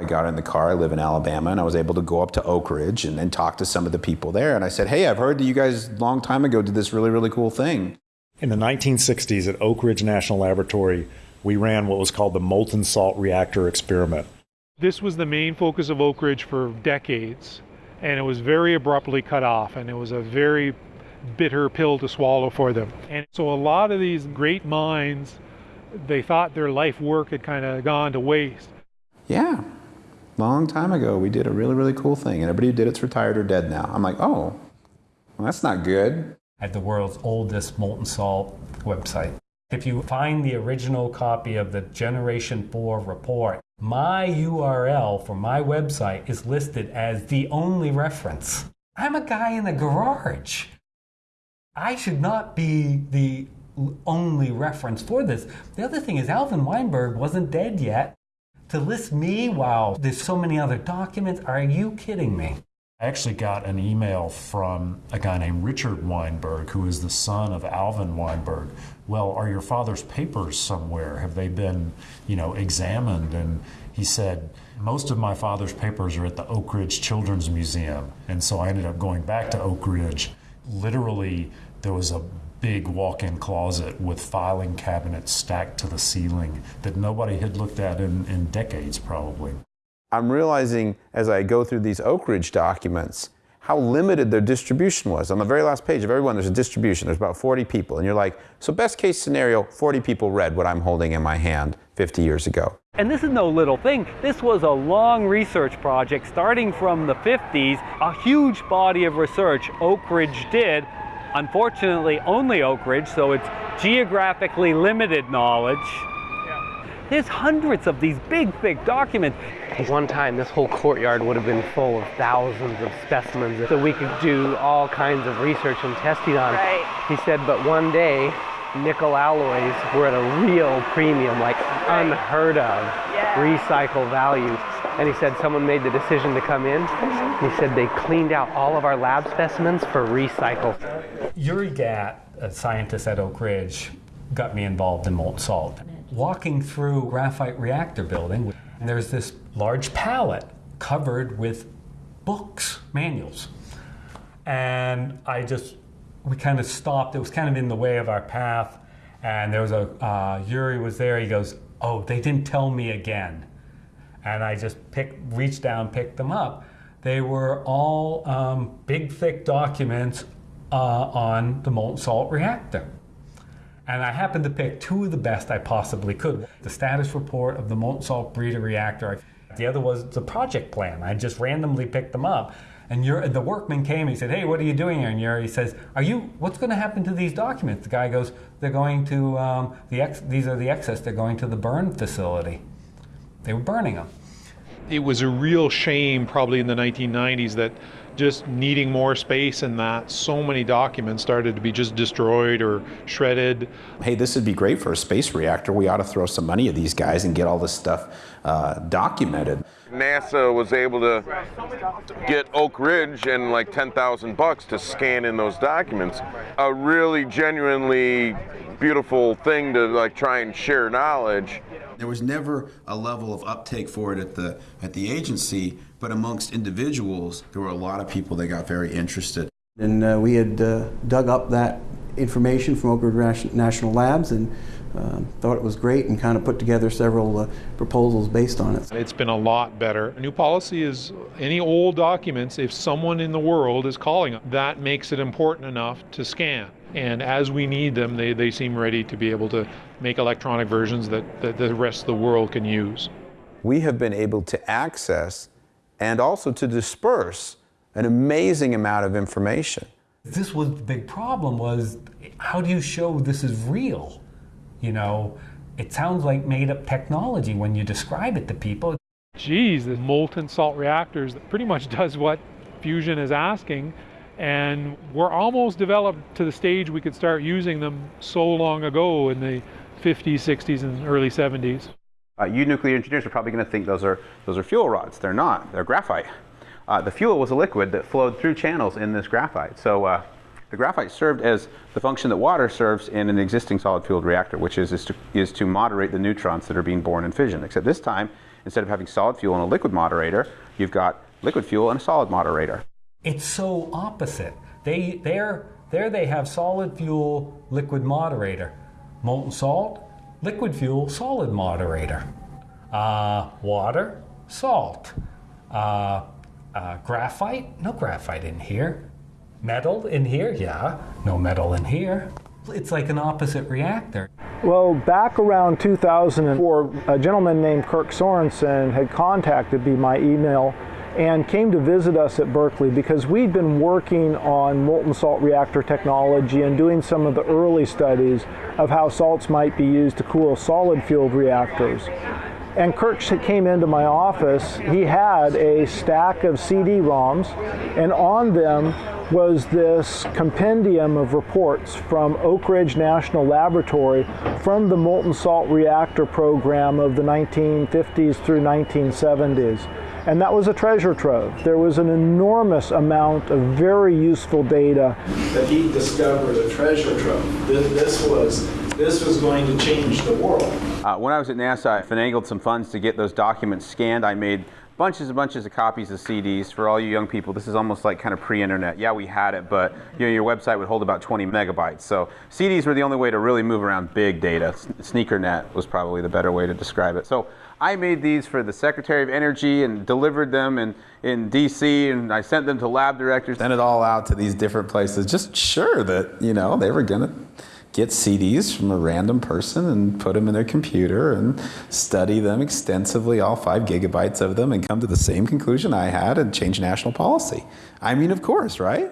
I got in the car, I live in Alabama, and I was able to go up to Oak Ridge and, and talk to some of the people there. And I said, hey, I've heard that you guys a long time ago did this really, really cool thing. In the 1960s at Oak Ridge National Laboratory, we ran what was called the molten salt reactor experiment. This was the main focus of Oak Ridge for decades, and it was very abruptly cut off, and it was a very bitter pill to swallow for them. And so a lot of these great minds, they thought their life work had kind of gone to waste. Yeah, long time ago, we did a really, really cool thing, and everybody who did it's retired or dead now. I'm like, oh, well, that's not good. Have the world's oldest molten salt website. If you find the original copy of the Generation 4 report, my URL for my website is listed as the only reference. I'm a guy in a garage. I should not be the only reference for this. The other thing is, Alvin Weinberg wasn't dead yet. To list me, wow, there's so many other documents. Are you kidding me? I actually got an email from a guy named Richard Weinberg, who is the son of Alvin Weinberg. Well, are your father's papers somewhere? Have they been, you know, examined? And he said, most of my father's papers are at the Oak Ridge Children's Museum. And so I ended up going back to Oak Ridge. Literally, there was a big walk in closet with filing cabinets stacked to the ceiling that nobody had looked at in, in decades, probably. I'm realizing as I go through these Oak Ridge documents how limited their distribution was. On the very last page of everyone, there's a distribution. There's about 40 people. And you're like, so best case scenario, 40 people read what I'm holding in my hand 50 years ago. And this is no little thing. This was a long research project starting from the 50s, a huge body of research Oak Ridge did. Unfortunately, only Oak Ridge, so it's geographically limited knowledge. There's hundreds of these big, thick documents. One time, this whole courtyard would have been full of thousands of specimens that we could do all kinds of research and testing on. Right. He said, but one day, nickel alloys were at a real premium, like Right. unheard of Yeah. recycle values. And he said someone made the decision to come in. He said they cleaned out all of our lab specimens for recycle. Uri Gat, a scientist at Oak Ridge, got me involved in molten salt. Walking through graphite reactor building, and there's this large pallet covered with books, manuals. And I just, we kind of stopped. It was kind of in the way of our path. And there was a, uh, Uri was there. He goes, Oh, they didn't tell me again. And I just picked, reached down, picked them up. They were all um, big, thick documents uh, on the molten salt reactor. And I happened to pick two of the best I possibly could. The status report of the molten salt breeder reactor. The other was the project plan. I just randomly picked them up. And the workman came. He said, "Hey, what are you doing here?" And Uri says, "Are you? What's going to happen to these documents?" The guy goes, "They're going to um, the ex, these are the excess. They're going to the burn facility. They were burning them." It was a real shame, probably in the 1990s, that just needing more space and that so many documents started to be just destroyed or shredded. Hey, this would be great for a space reactor. We ought to throw some money at these guys and get all this stuff uh, documented. NASA was able to get Oak Ridge and like 10,000 bucks to scan in those documents. A really genuinely beautiful thing to like try and share knowledge. There was never a level of uptake for it at the at the agency, but amongst individuals, there were a lot of people that got very interested. And uh, we had uh, dug up that information from Oak Ridge National Labs and um, thought it was great and kind of put together several uh, proposals based on it. It's been a lot better. A new policy is any old documents, if someone in the world is calling them, that makes it important enough to scan. And as we need them, they, they seem ready to be able to make electronic versions that, that the rest of the world can use. We have been able to access and also to disperse an amazing amount of information. This was the big problem was how do you show this is real? You know, it sounds like made up technology when you describe it to people. Geez, the molten salt reactors that pretty much does what fusion is asking. And we're almost developed to the stage we could start using them so long ago in the 50s, 60s, and early 70s. Uh, you nuclear engineers are probably going to think those are those are fuel rods. They're not. They're graphite. Uh, the fuel was a liquid that flowed through channels in this graphite. So uh, the graphite served as the function that water serves in an existing solid fueled reactor, which is is to, is to moderate the neutrons that are being born in fission. Except this time, instead of having solid fuel and a liquid moderator, you've got liquid fuel and a solid moderator. It's so opposite. They there there they have solid fuel, liquid moderator, molten salt, liquid fuel, solid moderator, uh, water, salt, uh, uh, graphite, no graphite in here, metal in here, yeah, no metal in here. It's like an opposite reactor. Well, back around 2004, a gentleman named Kirk Sorensen had contacted me by email and came to visit us at Berkeley because we'd been working on molten salt reactor technology and doing some of the early studies of how salts might be used to cool solid fueled reactors. And Kirk came into my office. He had a stack of CD-ROMs, and on them was this compendium of reports from Oak Ridge National Laboratory from the molten salt reactor program of the 1950s through 1970s. And that was a treasure trove. There was an enormous amount of very useful data that he discovered a treasure trove. This was this was going to change the world. Uh, when I was at NASA, I finagled some funds to get those documents scanned. I made bunches and bunches of copies of CDs for all you young people. This is almost like kind of pre-internet. Yeah, we had it, but you know, your website would hold about 20 megabytes. So CDs were the only way to really move around big data. Sneakernet was probably the better way to describe it. So I made these for the Secretary of Energy and delivered them in, in DC and I sent them to lab directors. Sent it all out to these different places, just sure that, you know, they were gonna get CDs from a random person and put them in their computer and study them extensively, all five gigabytes of them, and come to the same conclusion I had and change national policy. I mean, of course, right?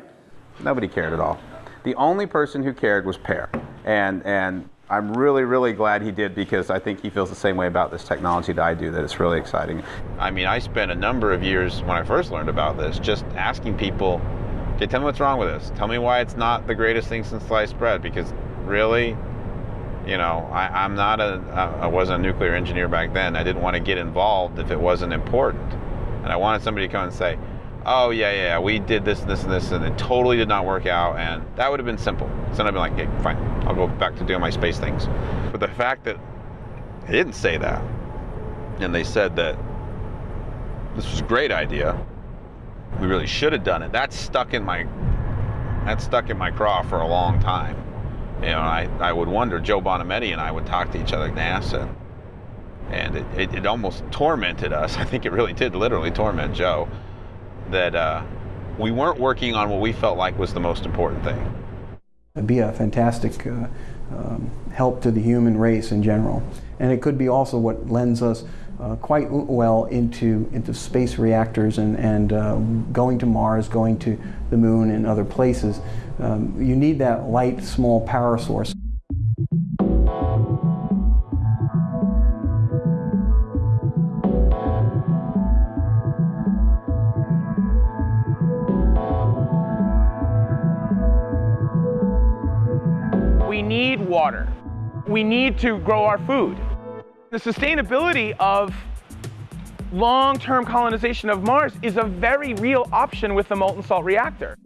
Nobody cared at all. The only person who cared was Per. And, and I'm really, really glad he did because I think he feels the same way about this technology that I do, that it's really exciting. I mean, I spent a number of years when I first learned about this just asking people, okay, tell me what's wrong with this. Tell me why it's not the greatest thing since sliced bread because really? You know, I, am not a, I wasn't a nuclear engineer back then. I didn't want to get involved if it wasn't important. And I wanted somebody to come and say, oh, yeah, yeah, we did this, and this, and this, and it totally did not work out. And that would have been simple. So I'd be like, hey, fine, I'll go back to doing my space things. But the fact that they didn't say that, and they said that this was a great idea, we really should have done it, that's stuck in my, that's stuck in my craw for a long time you know, I, I would wonder, Joe Bonometti and I would talk to each other at NASA, and it, it, it almost tormented us. I think it really did literally torment Joe, that uh, we weren't working on what we felt like was the most important thing. It'd be a fantastic uh, um, help to the human race in general. And it could be also what lends us uh, quite well into, into space reactors and, and uh, going to Mars, going to the moon and other places um, you need that light, small power source. We need water. We need to grow our food. The sustainability of long-term colonization of Mars is a very real option with the molten salt reactor.